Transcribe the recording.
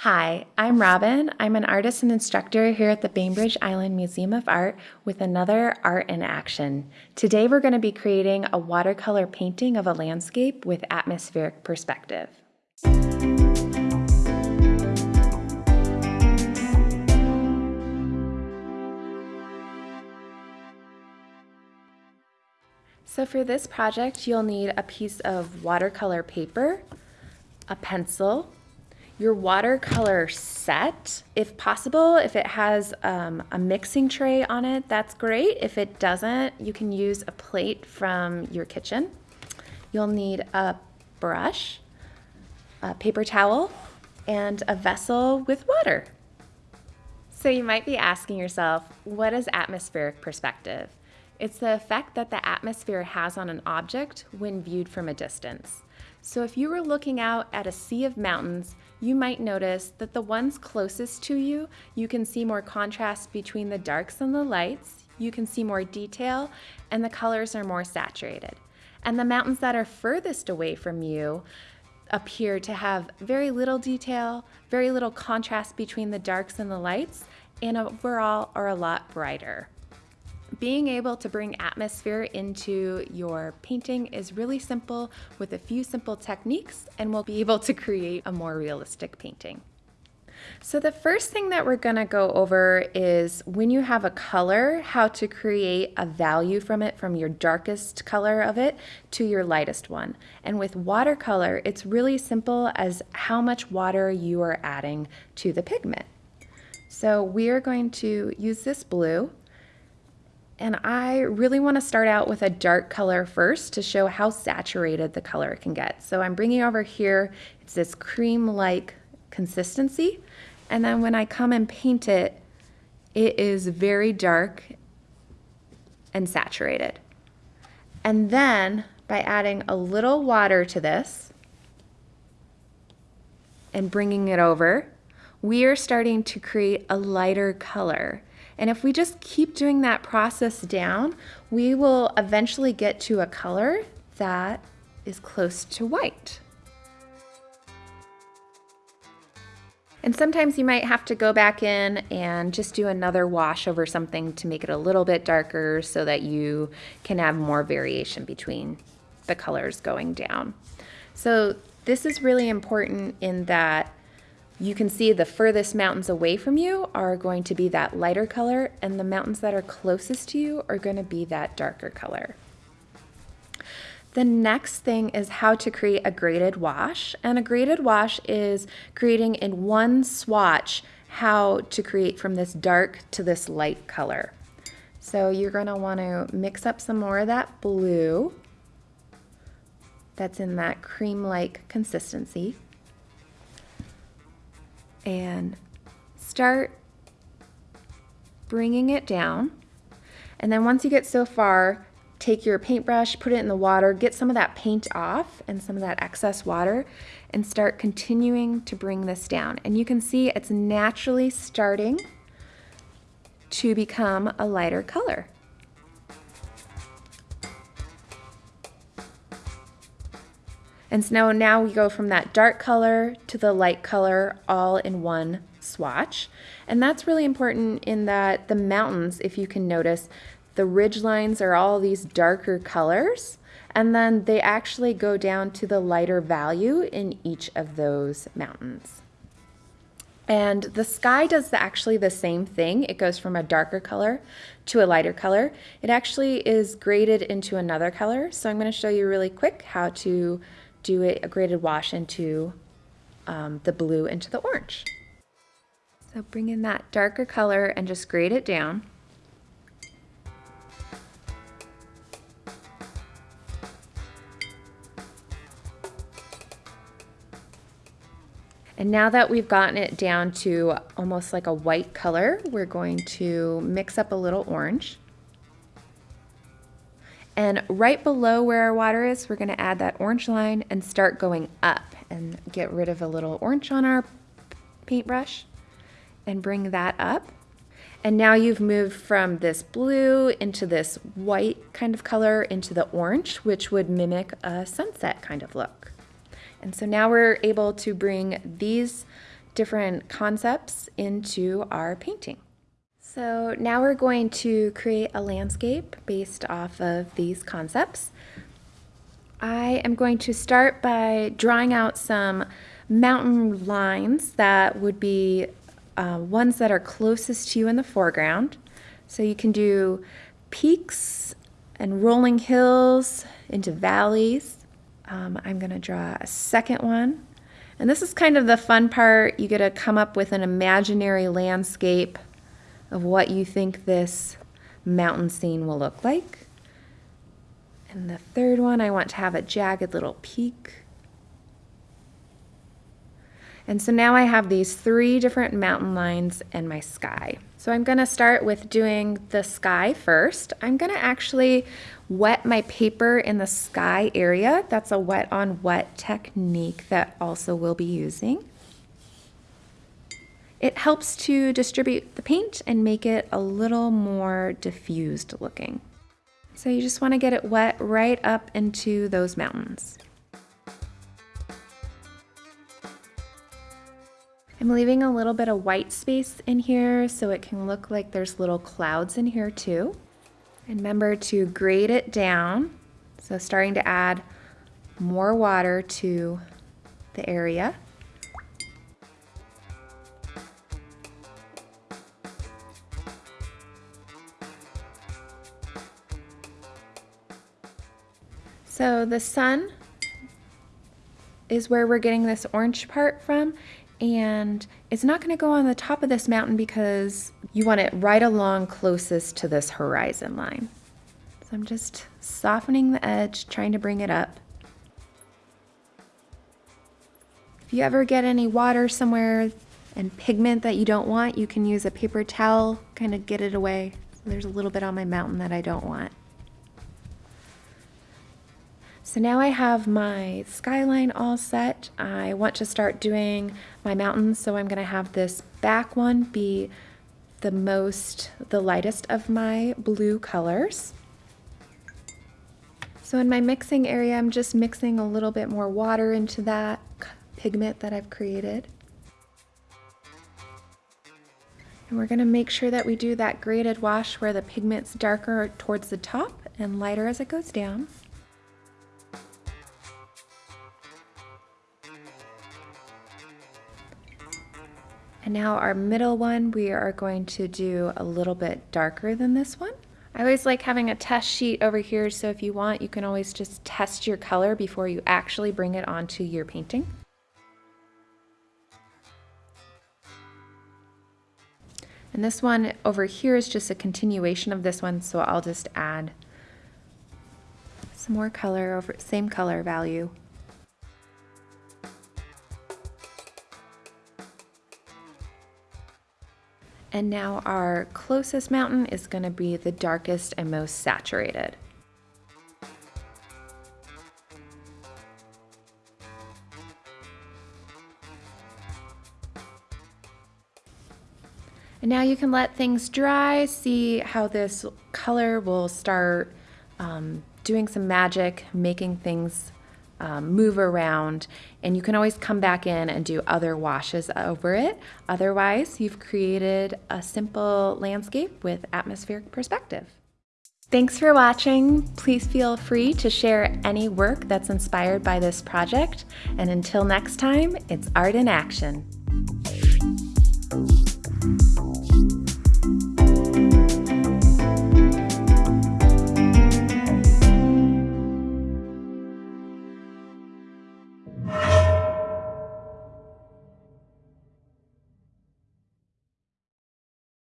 Hi, I'm Robin. I'm an artist and instructor here at the Bainbridge Island Museum of Art with another Art in Action. Today we're going to be creating a watercolor painting of a landscape with atmospheric perspective. So for this project, you'll need a piece of watercolor paper, a pencil, your watercolor set, if possible, if it has um, a mixing tray on it, that's great. If it doesn't, you can use a plate from your kitchen. You'll need a brush, a paper towel, and a vessel with water. So you might be asking yourself, what is atmospheric perspective? It's the effect that the atmosphere has on an object when viewed from a distance. So if you were looking out at a sea of mountains, you might notice that the ones closest to you, you can see more contrast between the darks and the lights, you can see more detail, and the colors are more saturated. And the mountains that are furthest away from you appear to have very little detail, very little contrast between the darks and the lights, and overall are a lot brighter. Being able to bring atmosphere into your painting is really simple with a few simple techniques and we'll be able to create a more realistic painting. So the first thing that we're going to go over is when you have a color, how to create a value from it from your darkest color of it to your lightest one. And with watercolor, it's really simple as how much water you are adding to the pigment. So we are going to use this blue and I really want to start out with a dark color first to show how saturated the color can get. So I'm bringing over here, it's this cream-like consistency. And then when I come and paint it, it is very dark and saturated. And then by adding a little water to this and bringing it over, we are starting to create a lighter color. And if we just keep doing that process down, we will eventually get to a color that is close to white. And sometimes you might have to go back in and just do another wash over something to make it a little bit darker so that you can have more variation between the colors going down. So this is really important in that you can see the furthest mountains away from you are going to be that lighter color and the mountains that are closest to you are going to be that darker color. The next thing is how to create a graded wash. And a graded wash is creating in one swatch how to create from this dark to this light color. So you're going to want to mix up some more of that blue that's in that cream-like consistency and start bringing it down. And then once you get so far, take your paintbrush, put it in the water, get some of that paint off and some of that excess water and start continuing to bring this down. And you can see it's naturally starting to become a lighter color. And so now now we go from that dark color to the light color all in one swatch. And that's really important in that the mountains, if you can notice, the ridge lines are all these darker colors and then they actually go down to the lighter value in each of those mountains. And the sky does the, actually the same thing. It goes from a darker color to a lighter color. It actually is graded into another color. So I'm going to show you really quick how to do a graded wash into um, the blue into the orange. So bring in that darker color and just grade it down. And now that we've gotten it down to almost like a white color, we're going to mix up a little orange. And right below where our water is, we're gonna add that orange line and start going up and get rid of a little orange on our paintbrush and bring that up. And now you've moved from this blue into this white kind of color into the orange, which would mimic a sunset kind of look. And so now we're able to bring these different concepts into our painting. So now we're going to create a landscape based off of these concepts. I am going to start by drawing out some mountain lines that would be uh, ones that are closest to you in the foreground. So you can do peaks and rolling hills into valleys. Um, I'm going to draw a second one. And this is kind of the fun part. You get to come up with an imaginary landscape of what you think this mountain scene will look like. And the third one, I want to have a jagged little peak. And so now I have these three different mountain lines and my sky. So I'm gonna start with doing the sky first. I'm gonna actually wet my paper in the sky area. That's a wet on wet technique that also we'll be using. It helps to distribute the paint and make it a little more diffused looking. So you just wanna get it wet right up into those mountains. I'm leaving a little bit of white space in here so it can look like there's little clouds in here too. And remember to grade it down. So starting to add more water to the area. So the sun is where we're getting this orange part from and it's not going to go on the top of this mountain because you want it right along closest to this horizon line. So I'm just softening the edge, trying to bring it up. If you ever get any water somewhere and pigment that you don't want, you can use a paper towel, kind of get it away. there's a little bit on my mountain that I don't want. So now I have my skyline all set. I want to start doing my mountains, so I'm gonna have this back one be the most, the lightest of my blue colors. So in my mixing area, I'm just mixing a little bit more water into that pigment that I've created. And we're gonna make sure that we do that graded wash where the pigment's darker towards the top and lighter as it goes down. And now our middle one, we are going to do a little bit darker than this one. I always like having a test sheet over here, so if you want, you can always just test your color before you actually bring it onto your painting. And this one over here is just a continuation of this one, so I'll just add some more color over same color value And now our closest mountain is going to be the darkest and most saturated. And now you can let things dry, see how this color will start um, doing some magic, making things um, move around and you can always come back in and do other washes over it. Otherwise, you've created a simple landscape with atmospheric perspective. Thanks for watching. Please feel free to share any work that's inspired by this project. And until next time, it's art in action.